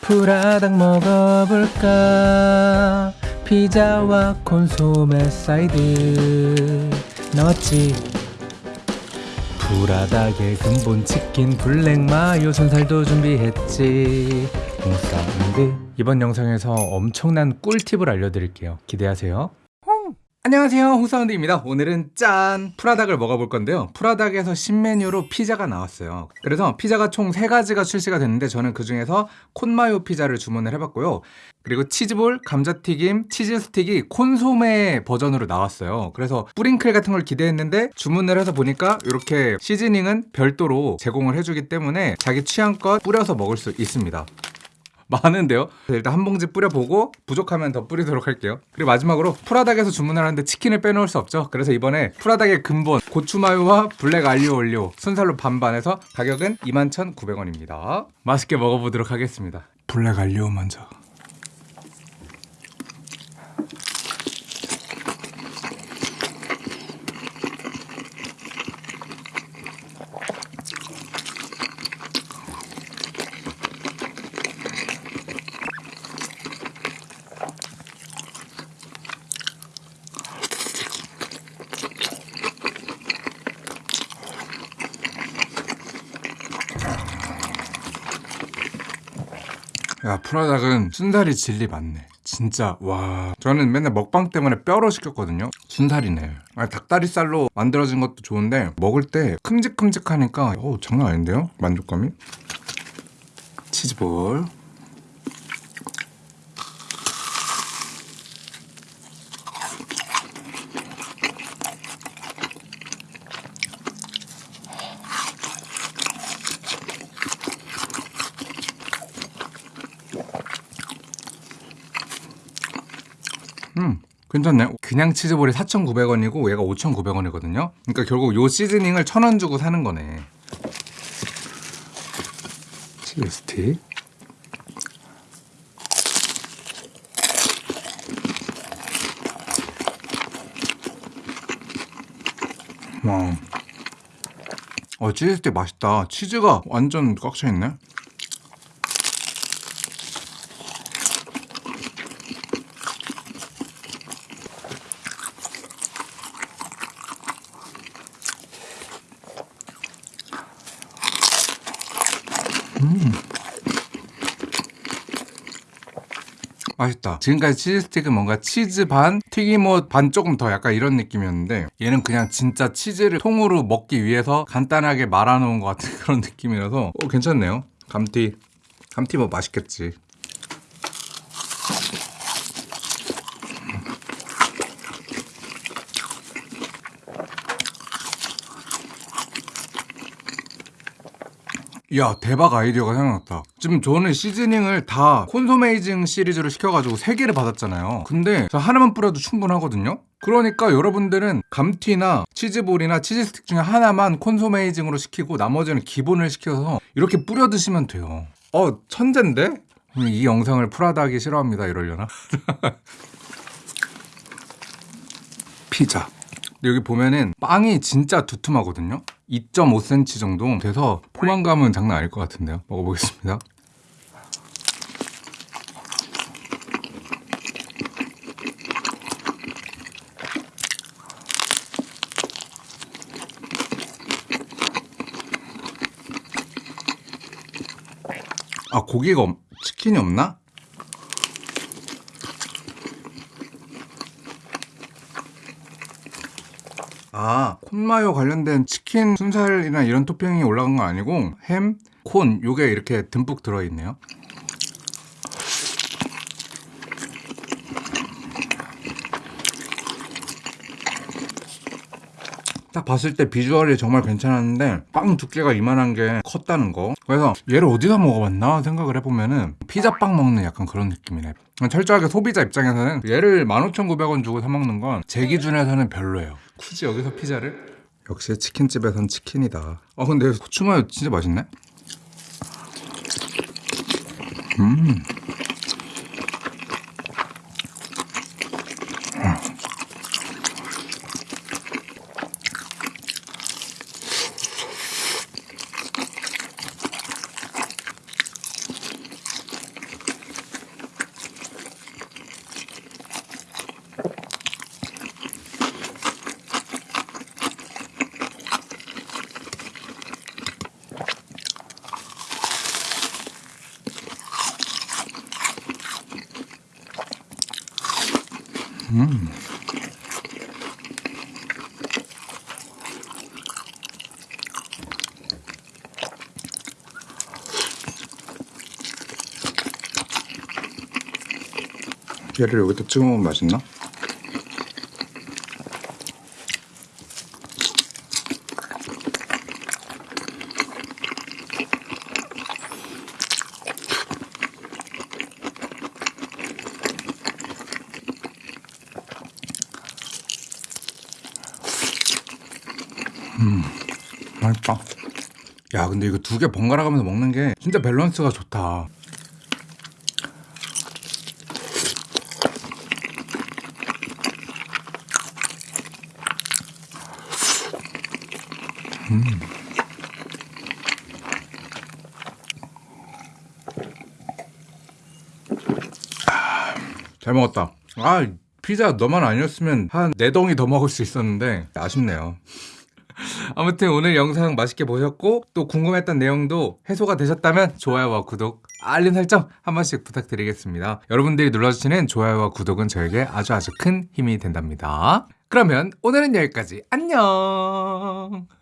푸라닭 먹어볼까? 피자와 콘소메 사이드. 나왔지? 푸라닭의 근본 치킨 블랙 마요 순살도 준비했지. 홍사운드 이번 영상에서 엄청난 꿀팁을 알려드릴게요. 기대하세요 안녕하세요. 홍사운드입니다. 오늘은 짠 푸라닭을 먹어볼 건데요. 푸라닭에서 신메뉴로 피자가 나왔어요. 그래서 피자가 총 3가지가 출시가 됐는데 저는 그 중에서 콘마요 피자를 주문을 해봤고요. 그리고 치즈볼, 감자튀김, 치즈스틱이 콘소메 버전으로 나왔어요. 그래서 뿌링클 같은 걸 기대했는데 주문을 해서 보니까 이렇게 시즈닝은 별도로 제공을 해주기 때문에 자기 취향껏 뿌려서 먹을 수 있습니다 많은데요. 일단 한 봉지 뿌려보고 부족하면 더 뿌리도록 할게요. 그리고 마지막으로 푸라닭에서 주문을 하는데 치킨을 빼놓을 수 없죠. 그래서 이번에 푸라닭의 근본 고추마요와 블랙 알리오 올리오 순살로 반반해서 가격은 21,900원입니다. 맛있게 먹어보도록 하겠습니다. 블랙 알리오 먼저 야 프라닭은 순살이 진리 맞네. 진짜 와. 저는 맨날 먹방 때문에 뼈로 시켰거든요. 순살이네. 아, 닭다리살로 만들어진 것도 좋은데 먹을 때 큼직큼직하니까 오, 장난 아닌데요? 만족감이? 치즈볼 음 괜찮네. 그냥 치즈볼이 4,900원이고 얘가 5,900원이거든요. 그러니까 결국 요 시즈닝을 1,000원 주고 사는 거네. 치즈 스틱. 와. 어 치즈 스틱 맛있다. 치즈가 완전 꽉 차있네 맛있다. 지금까지 치즈 스틱은 뭔가 치즈 반 튀김옷 반 조금 더 약간 이런 느낌이었는데 얘는 그냥 진짜 치즈를 통으로 먹기 위해서 간단하게 말아놓은 것 같은 그런 느낌이라서 어, 괜찮네요. 감튀 감튀 뭐 맛있겠지 야 대박 아이디어가 생각났다. 지금 저는 시즈닝을 다 콘소메이징 시리즈로 시켜가지고 3개를 받았잖아요. 근데 저 하나만 뿌려도 충분하거든요? 그러니까 여러분들은 감튀나 치즈볼이나 치즈스틱 중에 하나만 콘소메이징으로 시키고 나머지는 기본을 시켜서 이렇게 뿌려 드시면 돼요. 어 천재인데? 이 영상을 프라다 하기 싫어합니다 이러려나? 피자. 여기 보면은 빵이 진짜 두툼하거든요 2.5cm 정도 돼서 포만감은 장난 아닐 것 같은데요 먹어보겠습니다 아 고기가 없, 치킨이 없나? 아 콘마요 관련된 치킨 순살이나 이런 토핑이 올라간 거 아니고 햄, 콘 요게 이렇게 듬뿍 들어있네요 딱 봤을 때 비주얼이 정말 괜찮았는데 빵 두께가 이만한 게 컸다는 거. 그래서 얘를 어디서 먹어봤나 생각을 해보면은 피자빵 먹는 약간 그런 느낌이네. 철저하게 소비자 입장에서는 얘를 15,900원 주고 사 먹는 건 제 기준에서는 별로예요. 굳이 여기서 피자를? 역시 치킨집에선 치킨이다. 아 근데 고추마요 진짜 맛있네. 음 음. 얘를 여기다 찍어 먹으면 맛있나? 음, 맛있다. 야, 근데 이거 두 개 번갈아 가면서 먹는 게 진짜 밸런스가 좋다. 잘 먹었다. 아, 피자 너만 아니었으면 한 네 덩이 더 먹을 수 있었는데 아쉽네요. 아무튼 오늘 영상 맛있게 보셨고 또 궁금했던 내용도 해소가 되셨다면 좋아요와 구독, 알림 설정 한 번씩 부탁드리겠습니다. 여러분들이 눌러주시는 좋아요와 구독은 저에게 아주 아주 큰 힘이 된답니다. 그러면 오늘은 여기까지. 안녕!